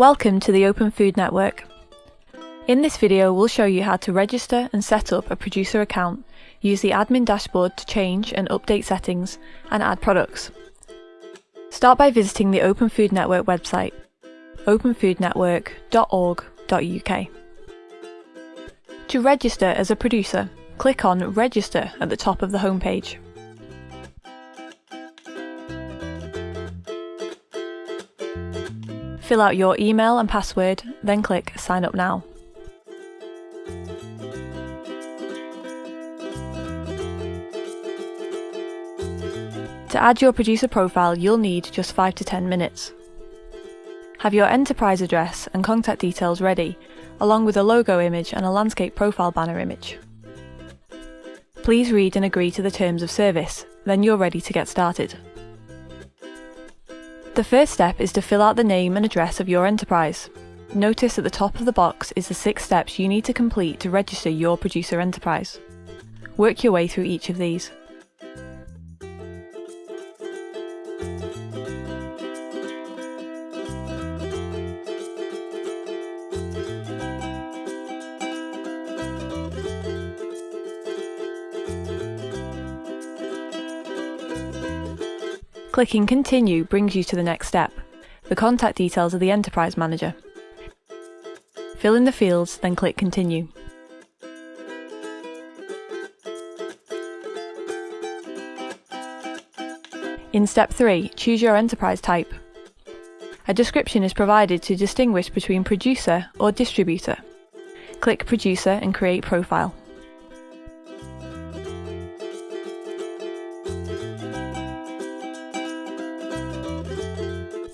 Welcome to the Open Food Network. In this video we'll show you how to register and set up a producer account, use the admin dashboard to change and update settings, and add products. Start by visiting the Open Food Network website, openfoodnetwork.org.uk. To register as a producer, click on Register at the top of the homepage. Fill out your email and password, then click Sign up now. To add your producer profile, you'll need just 5 to 10 minutes. Have your enterprise address and contact details ready, along with a logo image and a landscape profile banner image. Please read and agree to the terms of service, then you're ready to get started. The first step is to fill out the name and address of your enterprise. Notice at the top of the box is the six steps you need to complete to register your producer enterprise. Work your way through each of these. Clicking Continue brings you to the next step, the contact details of the Enterprise Manager. Fill in the fields, then click Continue. In step 3, choose your enterprise type. A description is provided to distinguish between producer or distributor. Click Producer and create profile.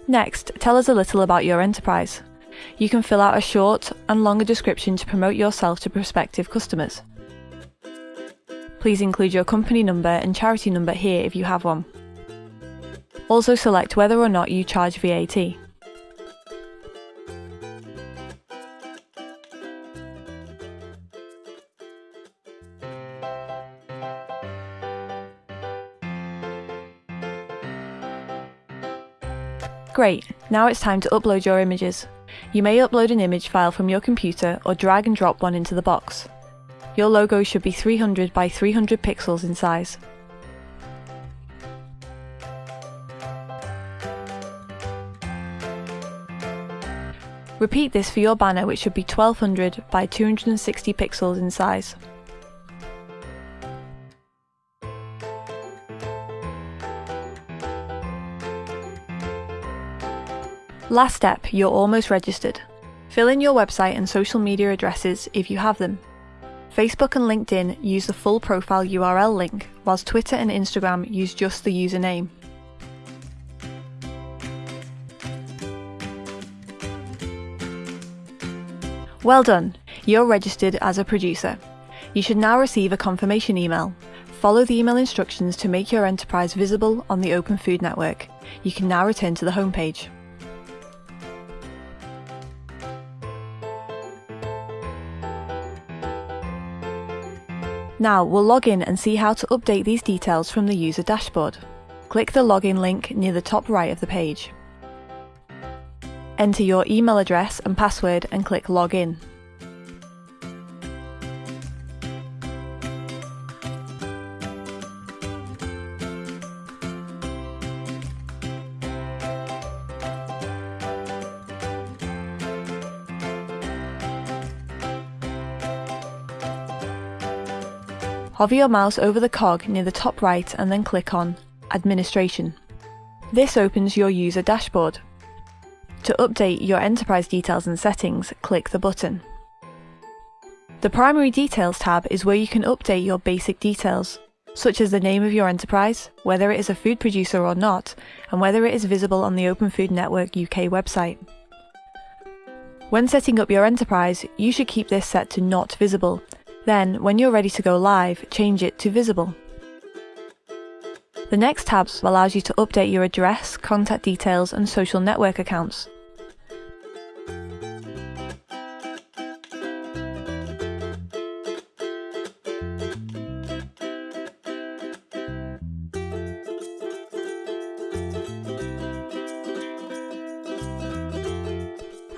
Next, tell us a little about your enterprise. You can fill out a short and longer description to promote yourself to prospective customers. Please include your company number and charity number here if you have one. Also select whether or not you charge VAT. Great, now it's time to upload your images. You may upload an image file from your computer or drag and drop one into the box. Your logo should be 300 by 300 pixels in size. Repeat this for your banner which should be 1200 by 260 pixels in size. Last step, you're almost registered. Fill in your website and social media addresses if you have them. Facebook and LinkedIn use the full profile URL link, whilst Twitter and Instagram use just the username. Well done, you're registered as a producer. You should now receive a confirmation email. Follow the email instructions to make your enterprise visible on the Open Food Network. You can now return to the homepage. Now we'll log in and see how to update these details from the user dashboard. Click the login link near the top right of the page. Enter your email address and password and click Login. Hover your mouse over the cog near the top right and then click on Administration. This opens your user dashboard. To update your enterprise details and settings, click the button. The Primary Details tab is where you can update your basic details, such as the name of your enterprise, whether it is a food producer or not, and whether it is visible on the Open Food Network UK website. When setting up your enterprise, you should keep this set to Not Visible, then, when you're ready to go live, change it to visible. The next tab allows you to update your address, contact details and social network accounts.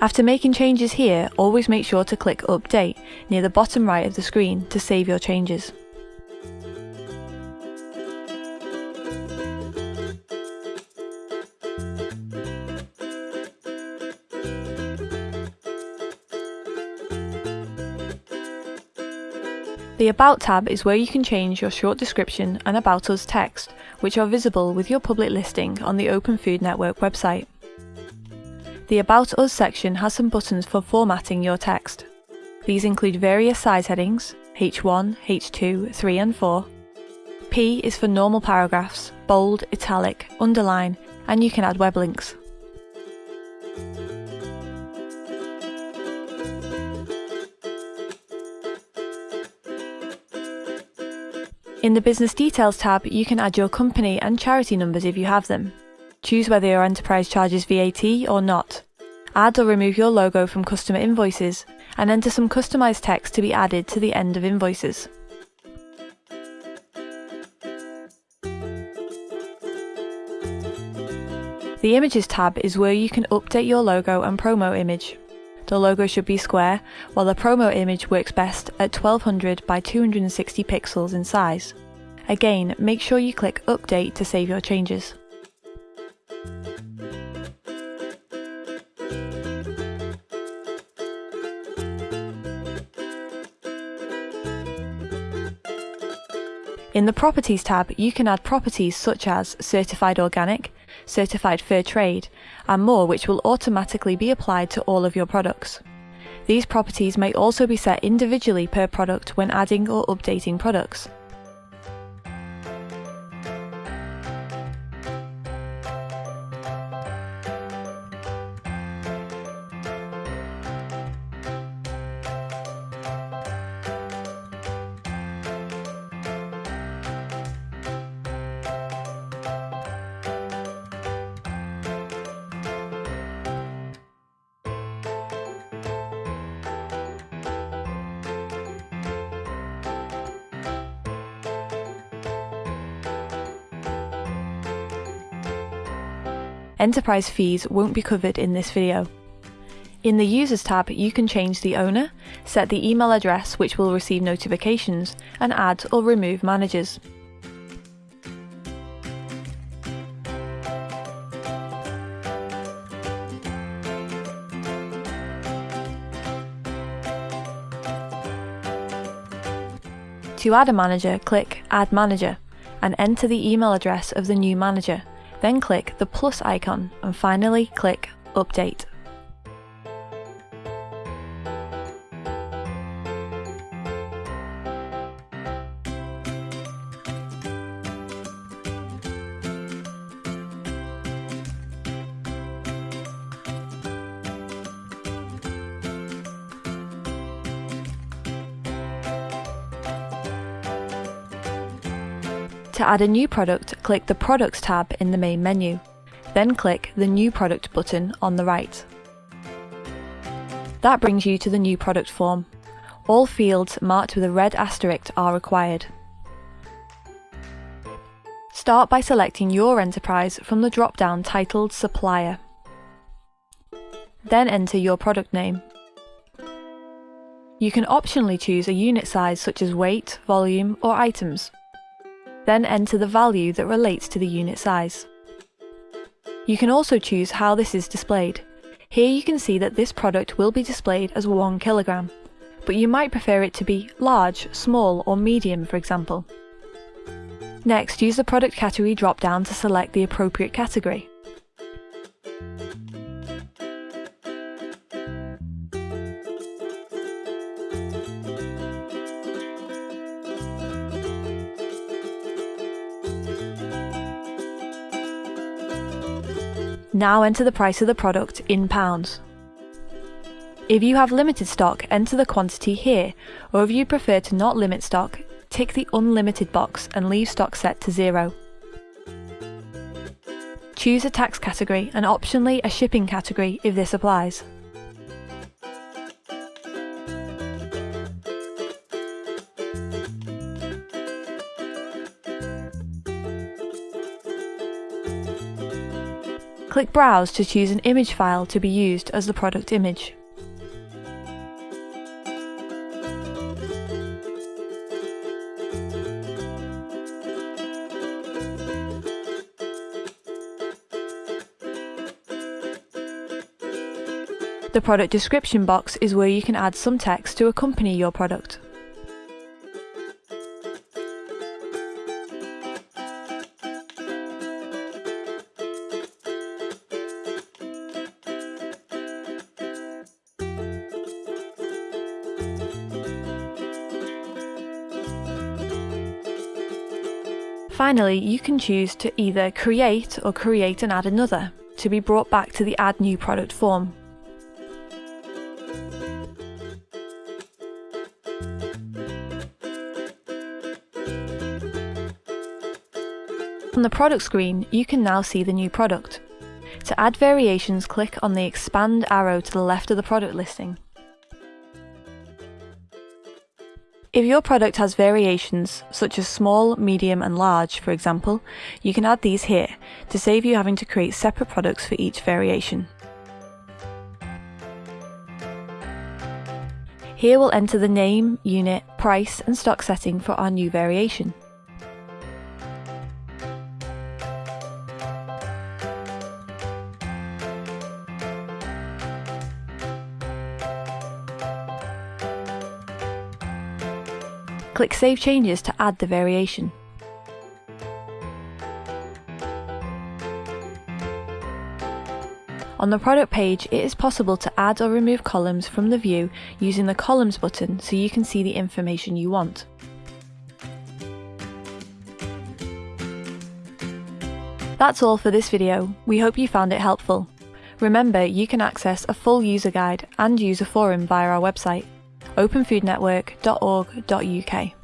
After making changes here, always make sure to click Update near the bottom right of the screen to save your changes. The About tab is where you can change your short description and About Us text, which are visible with your public listing on the Open Food Network website. The About Us section has some buttons for formatting your text. These include various size headings, H1, H2, 3 and 4. P is for normal paragraphs, bold, italic, underline, and you can add web links. In the Business Details tab, you can add your company and charity numbers if you have them. Choose whether your enterprise charges VAT or not. Add or remove your logo from customer invoices, and enter some customised text to be added to the end of invoices. The Images tab is where you can update your logo and promo image. The logo should be square, while the promo image works best at 1200 by 260 pixels in size. Again, make sure you click Update to save your changes. In the Properties tab, you can add properties such as Certified Organic, Certified Fair Trade, and more which will automatically be applied to all of your products. These properties may also be set individually per product when adding or updating products. Enterprise fees won't be covered in this video. In the Users tab, you can change the owner, set the email address which will receive notifications, and add or remove managers. To add a manager, click Add Manager and enter the email address of the new manager, then click the plus icon and finally click Update. To add a new product, click the Products tab in the main menu. Then click the New Product button on the right. That brings you to the new product form. All fields marked with a red asterisk are required. Start by selecting your enterprise from the drop-down titled Supplier. Then enter your product name. You can optionally choose a unit size such as weight, volume or items then enter the value that relates to the unit size. You can also choose how this is displayed. Here you can see that this product will be displayed as 1 kilogram, but you might prefer it to be large, small or medium for example. Next, use the product category drop-down to select the appropriate category. Now enter the price of the product in pounds. If you have limited stock, enter the quantity here, or if you prefer to not limit stock, tick the unlimited box and leave stock set to zero. Choose a tax category and optionally a shipping category if this applies. Click Browse to choose an image file to be used as the product image. The product description box is where you can add some text to accompany your product. Finally, you can choose to either create or create and add another to be brought back to the Add New Product form. On the product screen, you can now see the new product. To add variations, click on the expand arrow to the left of the product listing. If your product has variations, such as small, medium and large, for example, you can add these here, to save you having to create separate products for each variation. Here we'll enter the name, unit, price and stock setting for our new variation. Click Save Changes to add the variation. On the product page, it is possible to add or remove columns from the view using the Columns button so you can see the information you want. That's all for this video. We hope you found it helpful. Remember, you can access a full user guide and user forum via our website openfoodnetwork.org.uk.